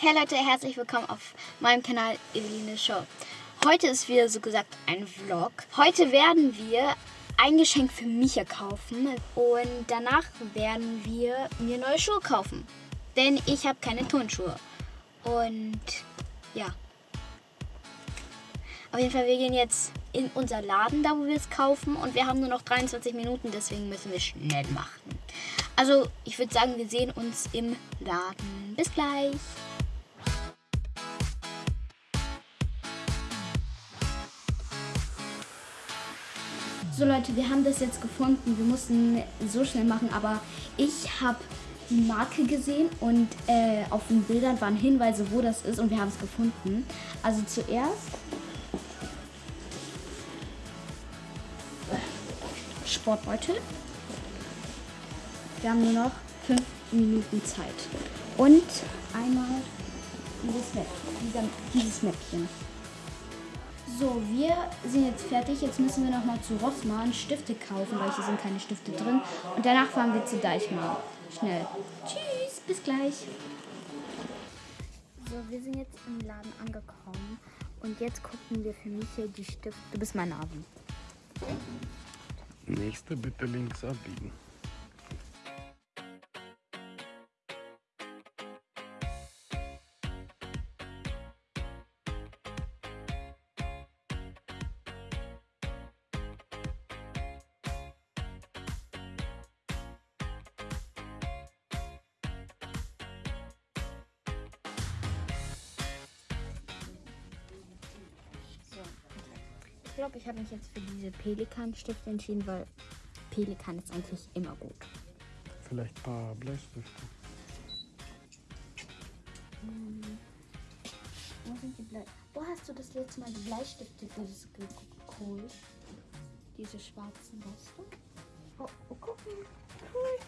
Hey Leute, herzlich willkommen auf meinem Kanal Eveline Show. Heute ist wieder so gesagt ein Vlog. Heute werden wir ein Geschenk für Micha kaufen und danach werden wir mir neue Schuhe kaufen. Denn ich habe keine Turnschuhe. Und ja. Auf jeden Fall, wir gehen jetzt in unser Laden, da wo wir es kaufen. Und wir haben nur noch 23 Minuten, deswegen müssen wir schnell machen. Also, ich würde sagen, wir sehen uns im Laden. Bis gleich. So Leute, wir haben das jetzt gefunden. Wir mussten so schnell machen, aber ich habe die Marke gesehen und äh, auf den Bildern waren Hinweise, wo das ist und wir haben es gefunden. Also zuerst Sportbeutel. Wir haben nur noch fünf Minuten Zeit. Und einmal dieses, Mäppchen, dieses Mäppchen. So, wir sind jetzt fertig. Jetzt müssen wir noch mal zu Rossmann Stifte kaufen, weil hier sind keine Stifte drin. Und danach fahren wir zu Deichmann. Schnell. Tschüss, bis gleich. So, wir sind jetzt im Laden angekommen. Und jetzt gucken wir für mich hier die Stifte. Du bist mein Navi. Nächste bitte links abbiegen. Glaube, ich habe mich jetzt für diese Pelikan-Stifte entschieden, weil Pelikan ist eigentlich immer gut. Vielleicht ein paar Bleistifte. Wo sind die Blei? Wo hast du das letzte Mal die Bleistifte geholt? Diese schwarzen, weißt du? Oh, oh guck mal. Cool.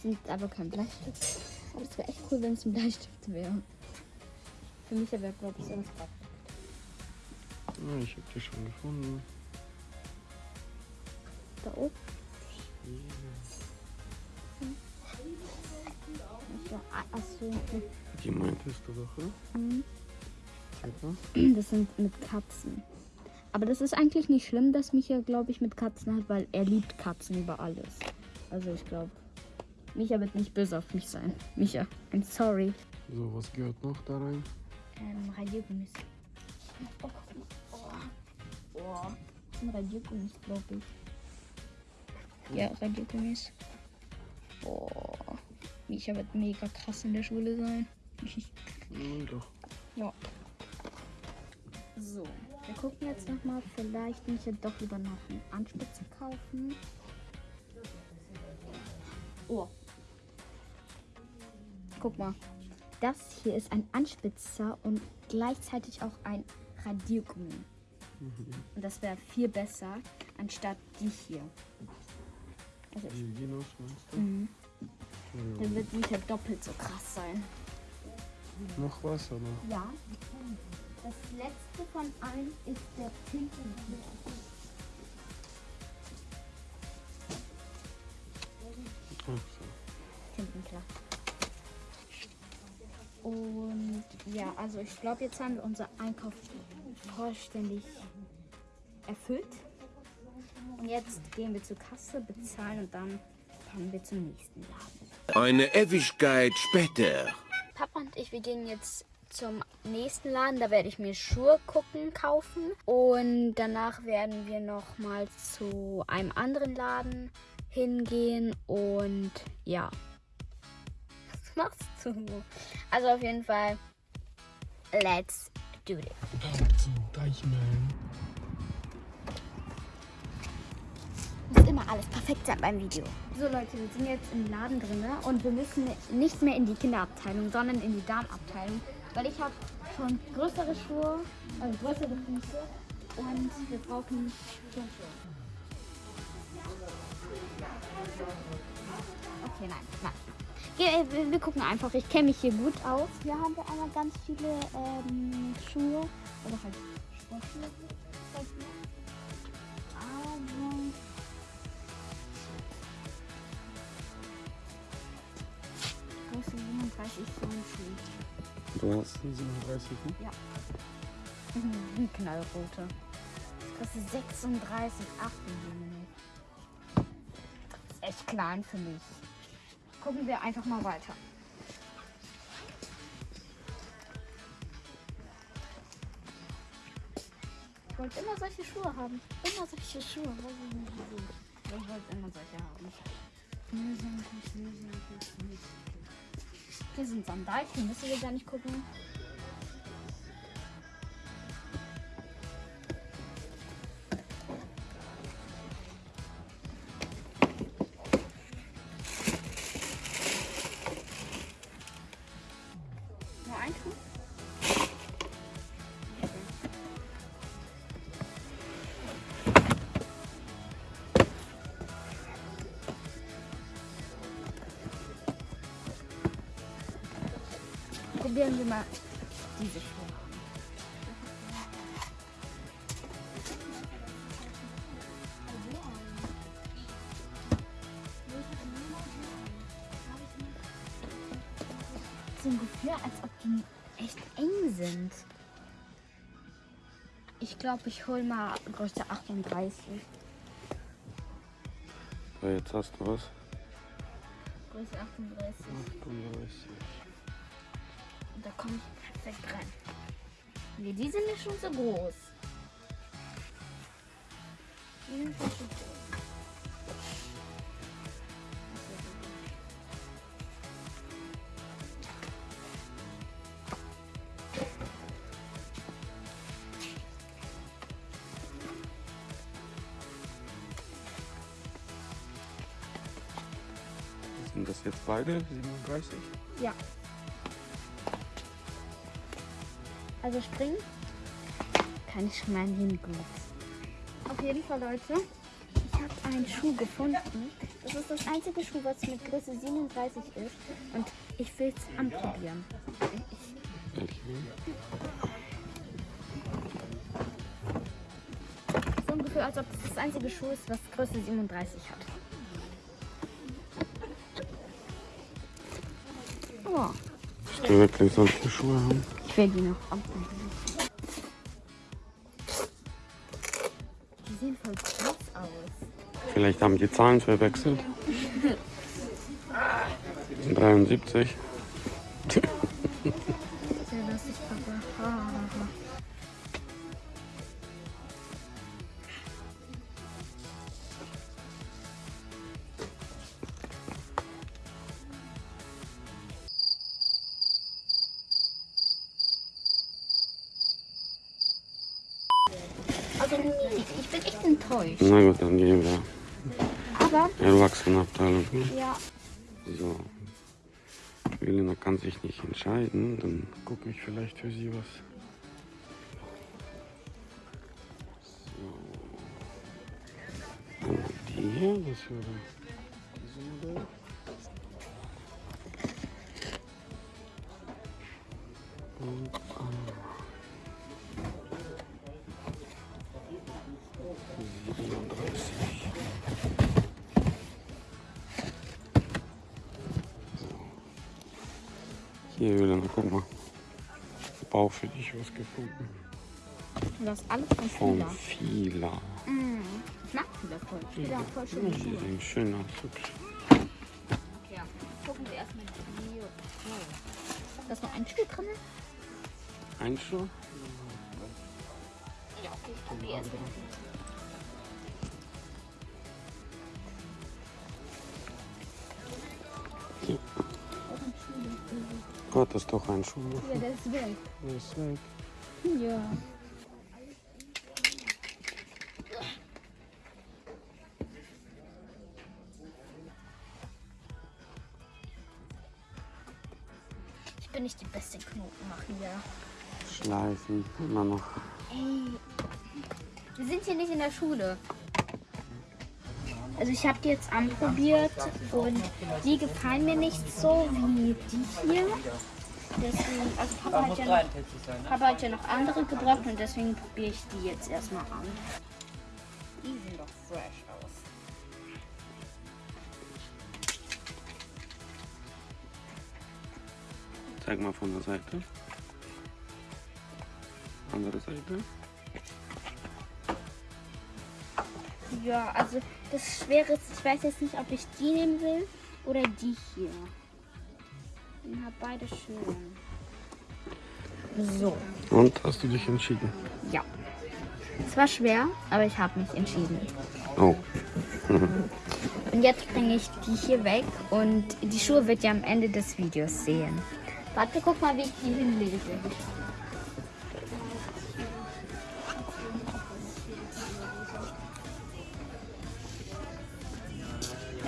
Sind aber kein Bleistift. Aber es wäre echt cool, wenn es ein Bleistift wäre. Für mich wäre, glaube ich, sowas praktisch. Ja, ich habe die schon gefunden. Da oben. Ja, achso. Die meintest du doch, oder? Mhm. Mal. Das sind mit Katzen. Aber das ist eigentlich nicht schlimm, dass Micha, glaube ich, mit Katzen hat, weil er liebt Katzen über alles. Also ich glaube, Micha wird nicht böse auf mich sein. Micha, I'm sorry. So, was gehört noch da rein? Ähm, Radiergummis. Oh. Oh. Das sind Radiergummis, glaube ich. Ja, Radiergummis. Oh. Micha wird mega krass in der Schule sein. Ja, doch. Ja. So, wir gucken jetzt nochmal. Vielleicht nicht doch lieber noch einen Anspitzer kaufen. Oh. Guck mal. Das hier ist ein Anspitzer und gleichzeitig auch ein Radiergummi. Und das wäre viel besser, anstatt die hier. Also ich, mhm. Ja. Dann wird Micha doppelt so krass sein. Noch was, oder? Ja. Das letzte von allen ist der so. Tintenklar. Und ja, also ich glaube, jetzt haben wir unser Einkauf vollständig erfüllt. Und jetzt gehen wir zur Kasse, bezahlen und dann fahren wir zum nächsten Laden. Eine Ewigkeit später. Papa und ich, wir gehen jetzt zum nächsten Laden. Da werde ich mir Schuhe gucken, kaufen. Und danach werden wir noch mal zu einem anderen Laden hingehen. Und ja. Was machst du? Also auf jeden Fall, let's do it. Zum Deichmann. Muss immer alles perfekt sein beim Video. So Leute, wir sind jetzt im Laden drin und wir müssen nicht mehr in die Kinderabteilung, sondern in die Damenabteilung, weil ich habe schon größere Schuhe, also größere Füße und wir brauchen Turnschuhe. Okay, nein, nein. Ge- Wir, wir gucken einfach, ich kenne mich hier gut aus. Hier haben wir einmal ganz viele ähm, Schuhe, oder halt Sportschuhe. Aber 37 Turnschuhe. Du hast einen 37 Ja. Mhm, Knallrote. Das kostet 36, 8 Das ist echt klein für mich. Gucken wir einfach mal weiter. Ich wollte immer solche Schuhe haben. Immer solche Schuhe. Ich wollte immer solche haben. Nee, sag ich Hier sind Sandalchen, müssen wir gar nicht gucken. Probieren wir mal diese Schuhe. So ein Gefühl, als ob die echt eng sind. Ich glaube, ich hole mal Größe 38. So, jetzt hast du was. Größe 38. 38. Komme ich perfekt rein. Nee, die sind mir schon so groß. Die sind schon groß. Sind das jetzt beide 37? Ja. Also springen kann ich schon mal hin gut. Auf jeden Fall, Leute, ich habe einen Schuh gefunden. Das ist das einzige Schuh, was mit Größe 37 ist. Und ich will es anprobieren. So ein Gefühl, als ob das das einzige Schuh ist, was Größe 37 hat. Oh, Ich will wirklich solche Schuhe haben. Ich will die noch anprobieren. Die sehen voll groß aus. Vielleicht haben die Zahlen verwechselt. 73. Also ich bin echt enttäuscht. Na gut, dann gehen wir. Aber Erwachsenenabteilung. ja, So. Elena kann sich nicht entscheiden. Dann gucke ich vielleicht für sie was. So. Einmal die hier. Das wäre diese Modell. Und Hier, Elena, guck mal. Auch für dich was gefunden. du hast alles von Von Fila. Fila. Mm, ich mag Fila voll. Fila voll schöne Die Schuhe. sehen schön aus. Okay, gucken wir erstmal die. Oh. Da ist noch ein Stück drin. Ein Schuh? Ja, okay, ich probiere erstmal. Gott, das ist doch ein Schuh. Ja, der ist weg. Der ist weg. Ja. Ich bin nicht die beste Knotenmacher. Schleifen. Immer noch. Ey, wir sind hier nicht in der Schule. Also ich habe die jetzt anprobiert und die gefallen mir nicht so wie die hier. Deswegen, also Papa hat, ja noch, Papa hat ja noch andere gebracht und deswegen probiere ich die jetzt erstmal an. Die sehen doch fresh aus. Zeig mal von der Seite. Andere Seite. Ja, also das Schwere ist, ich weiß jetzt nicht, ob ich die nehmen will oder die hier. Ich habe beide schön. So, Und hast du dich entschieden? ja. Es war schwer, aber ich habe mich entschieden. Oh, Und jetzt bringe ich die hier weg und die Schuhe wird ihr am Ende des Videos sehen. Warte, guck mal, wie ich die hinlege.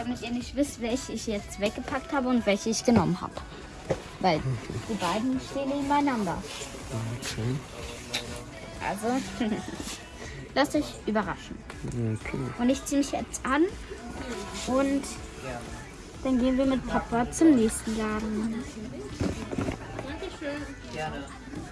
Damit ihr nicht wisst, welche ich jetzt weggepackt habe und welche ich genommen habe. Weil die beiden stehen nebeneinander. okay. Also, lasst euch überraschen. okay. Und ich ziehe mich jetzt an und dann gehen wir mit Papa zum nächsten Laden. You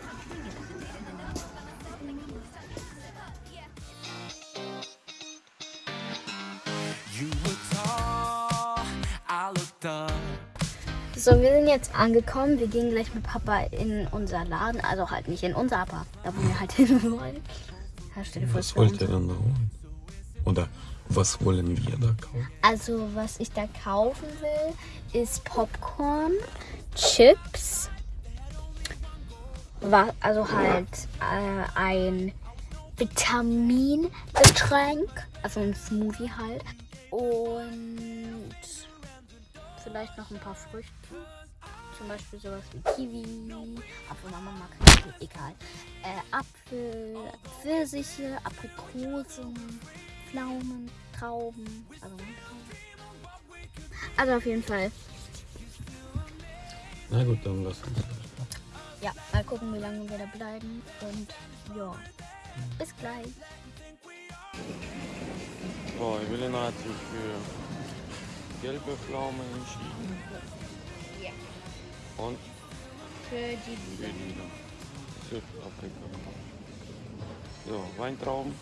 So, wir sind jetzt angekommen. Wir gehen gleich mit Papa in unser Laden. Also halt nicht in unser, aber da wo wir halt hin wollen. Was wollt ihr dann da holen? Oder was wollen wir da kaufen? Also, was ich da kaufen will, ist Popcorn, Chips, also halt äh, ein Vitamingetränk, also ein Smoothie halt. Und vielleicht noch ein paar Früchte. Zum Beispiel sowas wie Kiwi, obwohl Mama mag Kiwi, egal. Äh, Apfel, Pfirsiche, Aprikosen, Pflaumen, Trauben, also Trauben. Also auf jeden Fall. Na gut, dann lass uns. Ja, mal gucken, wie lange wir da bleiben. Und ja, bis gleich. So, Evelyn hat sich für gelbe Pflaumen entschieden. Ja. Und Für die für lila. Südafrika. So, Weintrauben.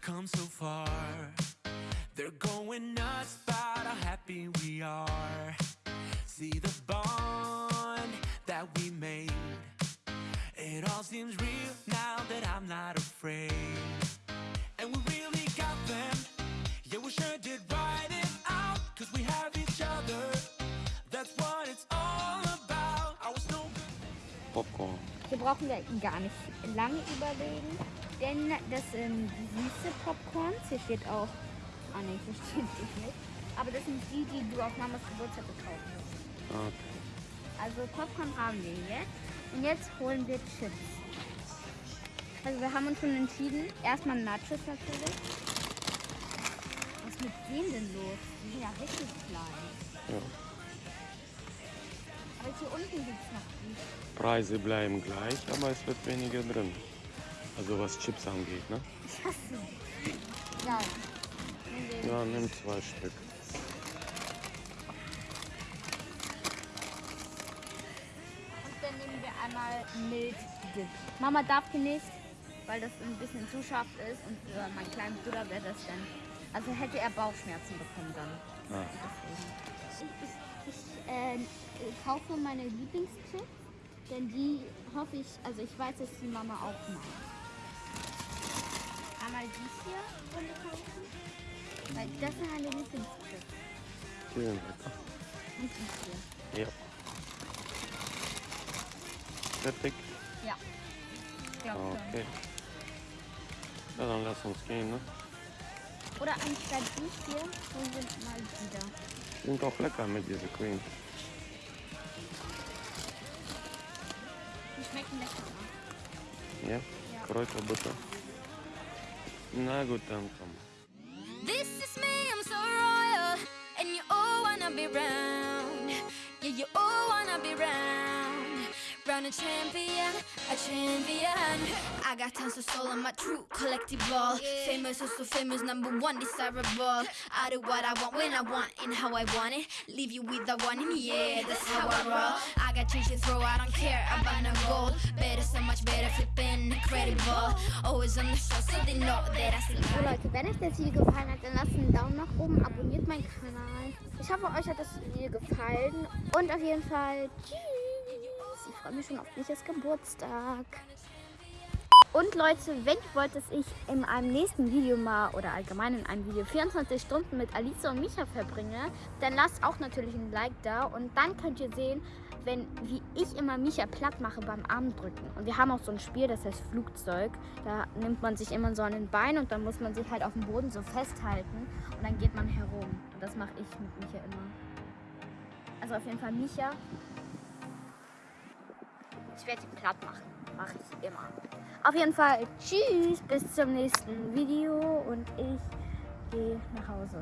Come so far. They're going nuts about how happy we are. See the bond that we made. It all seems real now that I'm not afraid. Popcorn. Hier brauchen wir gar nicht lange überlegen, denn das sind süße Popcorns. Hier steht auch, ah ne, hier steht es nicht. Aber das sind die, die du auf Mamas Geburtstag gekauft hast. Okay. Also Popcorn haben wir jetzt. Und jetzt holen wir Chips. Also wir haben uns schon entschieden. Erstmal Nachos natürlich. Was ist mit denen denn los? Die sind ja richtig klein. Ja. Aber hier unten gibt es noch die. Preise bleiben gleich, aber es wird weniger drin. Also was Chips angeht, ne? Ich hasse sie. Ja. Nimm zwei Stück. Und dann nehmen wir einmal Mild Dip. Mama darf hier nicht, weil das ein bisschen zu scharf ist. Und für meinen kleinen Bruder wäre das dann. Also hätte er Bauchschmerzen bekommen dann. Ah. Deswegen. Äh, kaufe meine Lieblingschips, denn die hoffe ich, also ich weiß, dass die Mama auch mag. Einmal die hier Runde kaufen, weil das sind meine Lieblingschips. Die sind lecker. Und die hier. Ja. Fertig? Ja. Glaub schon. Okay. Ja, dann lass uns gehen, ne? Oder anstatt die hier holen wir mal die da. Sind auch lecker mit dieser Cream. Die schmecken lecker. Ja? Kräuterbutter. Na gut, dann komm. This is me, I'm so royal, and you all wanna be round. A champion, a champion. I got tons of soul, I'm a true collectible. Famous, oh so famous, number one, desirable. I do what I want when I want and how I want it. Leave you with the one in yeah, that's how I roll. I got change to throw, I don't care about no gold. Better, so much better, flipping incredible. Always on the show, so they know that I still So Leute, wenn euch das Video gefallen hat, dann lasst einen Daumen nach oben, abonniert meinen Kanal. Ich hoffe, euch hat das Video gefallen. Und auf jeden Fall tschüss. Ich freue mich schon auf Michas Geburtstag. Und Leute, wenn ihr wollt, dass ich in einem nächsten Video mal oder allgemein in einem Video 24 Stunden mit Alice und Micha verbringe, dann lasst auch natürlich ein Like da und dann könnt ihr sehen, wenn, wie ich immer Micha platt mache beim Armdrücken. Und wir haben auch so ein Spiel, das heißt Flugzeug. Da nimmt man sich immer so an den Bein und dann muss man sich halt auf dem Boden so festhalten und dann geht man herum. Und das mache ich mit Micha immer. Also auf jeden Fall Micha. Ich werde ihn platt machen. Mache ich immer. Auf jeden Fall tschüss, bis zum nächsten Video und ich gehe nach Hause.